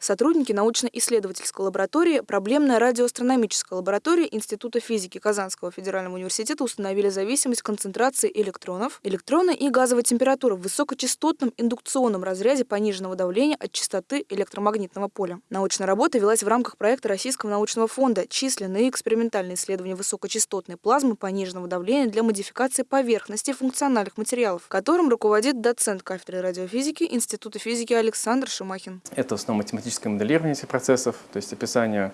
Сотрудники научно-исследовательской лаборатории, проблемная радиоастрономическая лаборатория Института физики Казанского федерального университета установили зависимость концентрации электронов, электрона и газовой температуры в высокочастотном индукционном разряде пониженного давления от частоты электромагнитного поля. Научная работа велась в рамках проекта Российского научного фонда «Численные экспериментальные исследования высокочастотной плазмы пониженного давления для модификации поверхности функциональных материалов», которым руководит доцент кафедры радиофизики Института физики Александр Шимахин. Это в основном математическое моделирование этих процессов, то есть описание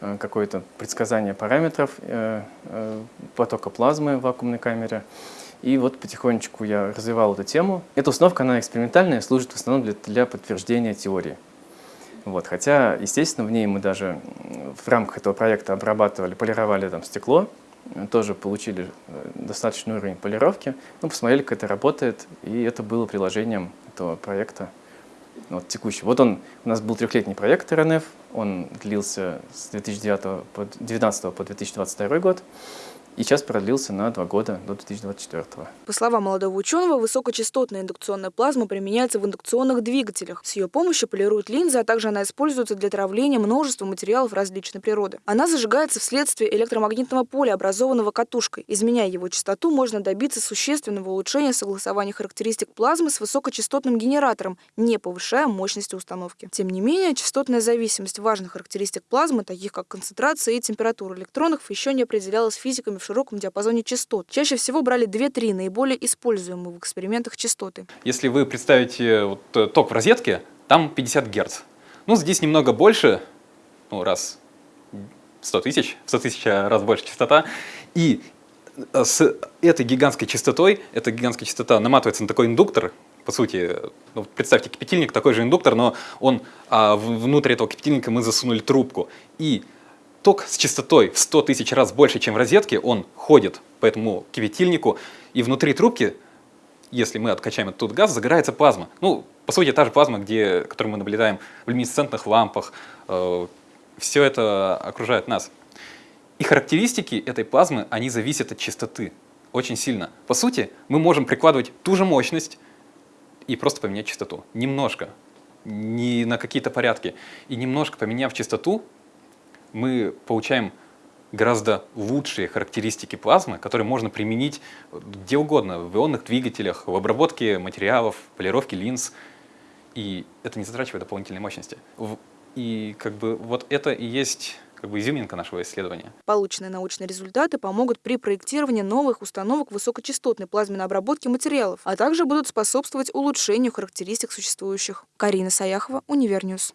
э, какое-то предсказание параметров э, э, потока плазмы в вакуумной камере. И вот потихонечку я развивал эту тему. Эта установка, она экспериментальная, служит в основном для, для подтверждения теории. Вот, хотя, естественно, в ней мы даже в рамках этого проекта обрабатывали, полировали там стекло, тоже получили достаточный уровень полировки, ну, посмотрели, как это работает, и это было приложением этого проекта вот, текущий. Вот он, у нас был трехлетний проект РНФ, он длился с 2009 по, 2019 по 2022 год и сейчас продлился на два года до 2024. По словам молодого ученого, высокочастотная индукционная плазма применяется в индукционных двигателях. С ее помощью полируют линзы, а также она используется для травления множества материалов различной природы. Она зажигается вследствие электромагнитного поля, образованного катушкой. Изменяя его частоту, можно добиться существенного улучшения согласования характеристик плазмы с высокочастотным генератором, не повышая мощности установки. Тем не менее, частотная зависимость важных характеристик плазмы, таких как концентрация и температура электронов, еще не определялась физиками в широком диапазоне частот. Чаще всего брали 2-3 наиболее используемые в экспериментах частоты. Если вы представите вот, э, ток в розетке, там 50 Гц. Ну, здесь немного больше, ну, раз 100 тысяч, 100 тысяч раз больше частота. И э, с этой гигантской частотой, эта гигантская частота наматывается на такой индуктор, по сути, ну, представьте, кипятильник такой же индуктор, но он, а, внутрь этого кипятильника мы засунули трубку. И ток с частотой в 100 тысяч раз больше, чем в розетке, он ходит по этому кипятильнику, и внутри трубки, если мы откачаем этот газ, загорается плазма. Ну, по сути, та же плазма, где, которую мы наблюдаем в люминесцентных лампах. Э, все это окружает нас. И характеристики этой плазмы, они зависят от частоты очень сильно. По сути, мы можем прикладывать ту же мощность и просто поменять частоту. Немножко, не на какие-то порядки. И немножко поменяв частоту, мы получаем гораздо лучшие характеристики плазмы, которые можно применить где угодно, в ионных двигателях, в обработке материалов, полировке линз. И это не затрачивает дополнительной мощности. И как бы вот это и есть как бы изюминка нашего исследования. Полученные научные результаты помогут при проектировании новых установок высокочастотной плазменной обработки материалов, а также будут способствовать улучшению характеристик существующих. Карина Саяхова, Univer News.